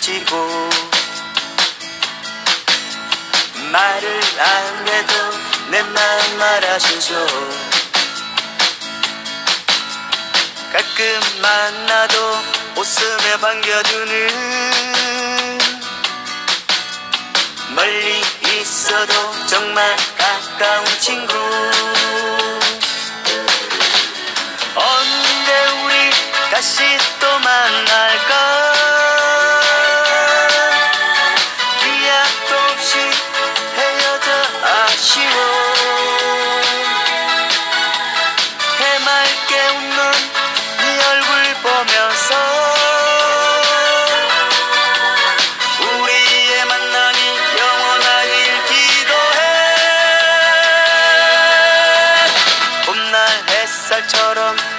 지고 말을 안 해도 내 마음 알아주죠 가끔 만나도 웃으며 반겨주는 멀리 있어도 정말 가까운 친구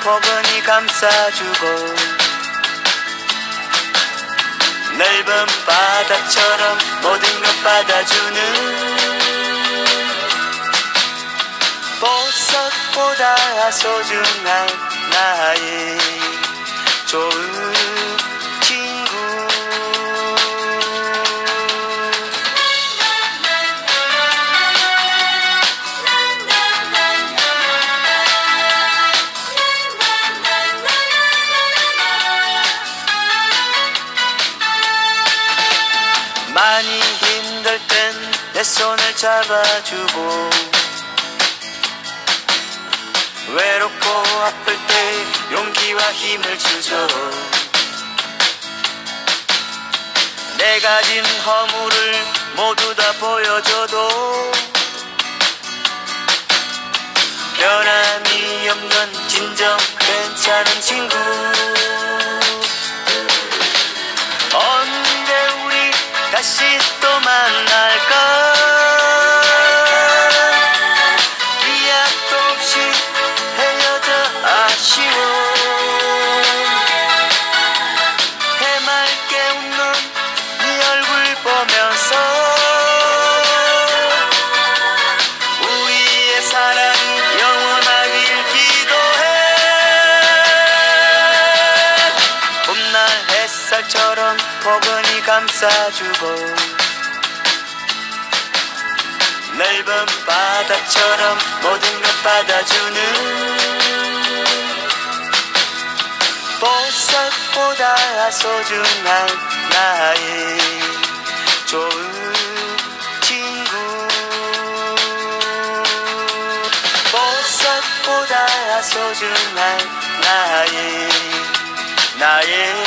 포근히 감싸주고 넓은 바다처럼 모든 것 받아주는 보석보다 소중한 나 많이 힘들 땐 내 손을 잡아주고 외롭고 아플 때 용기와 힘을 주죠. 내 가진 허물을 모두 다 보여줘도 변함이 없는 진정 괜찮은 친구 감싸주고 넓은 바다처럼 모든 것 받아주는 보석보다 소중한 나의 좋은 친구. 보석보다 소중한 나의 나의